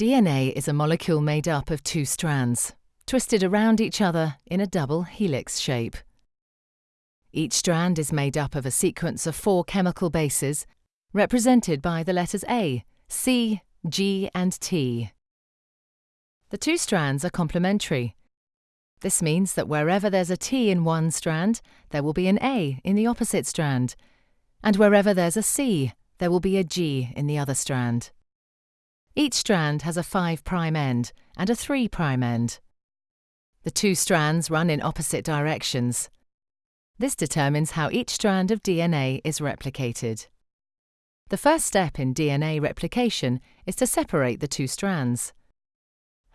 DNA is a molecule made up of two strands, twisted around each other in a double helix shape. Each strand is made up of a sequence of four chemical bases, represented by the letters A, C, G and T. The two strands are complementary. This means that wherever there's a T in one strand, there will be an A in the opposite strand, and wherever there's a C, there will be a G in the other strand. Each strand has a 5' end and a 3' end. The two strands run in opposite directions. This determines how each strand of DNA is replicated. The first step in DNA replication is to separate the two strands.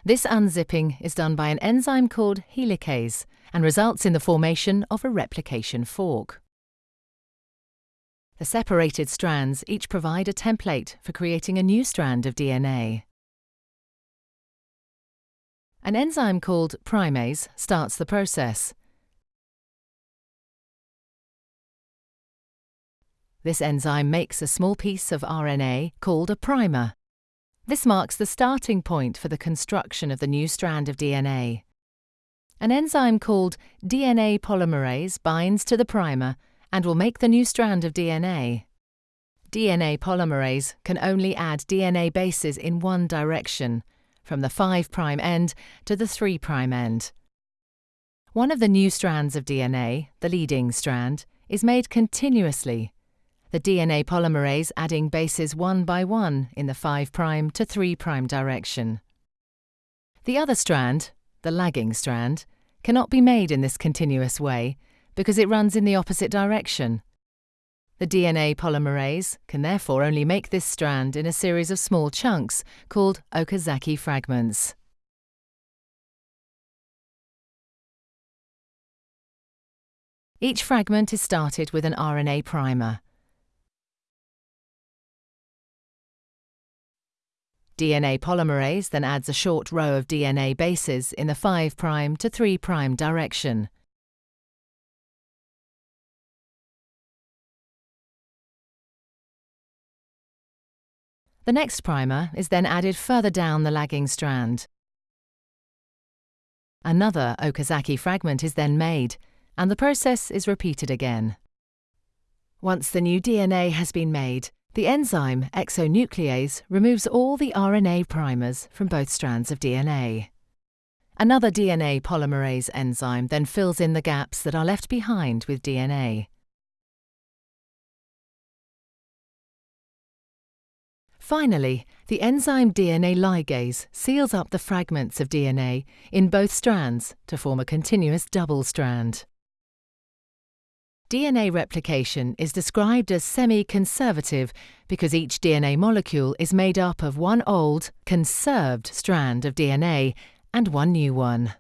This unzipping is done by an enzyme called helicase and results in the formation of a replication fork. The separated strands each provide a template for creating a new strand of DNA. An enzyme called primase starts the process. This enzyme makes a small piece of RNA called a primer. This marks the starting point for the construction of the new strand of DNA. An enzyme called DNA polymerase binds to the primer and will make the new strand of DNA. DNA polymerase can only add DNA bases in one direction, from the 5' end to the 3' end. One of the new strands of DNA, the leading strand, is made continuously, the DNA polymerase adding bases one by one in the 5' to 3' direction. The other strand, the lagging strand, cannot be made in this continuous way because it runs in the opposite direction. The DNA polymerase can therefore only make this strand in a series of small chunks called Okazaki fragments. Each fragment is started with an RNA primer. DNA polymerase then adds a short row of DNA bases in the 5' to 3' direction. The next primer is then added further down the lagging strand. Another Okazaki fragment is then made, and the process is repeated again. Once the new DNA has been made, the enzyme exonuclease removes all the RNA primers from both strands of DNA. Another DNA polymerase enzyme then fills in the gaps that are left behind with DNA. Finally, the enzyme DNA ligase seals up the fragments of DNA in both strands to form a continuous double strand. DNA replication is described as semi-conservative because each DNA molecule is made up of one old, conserved strand of DNA and one new one.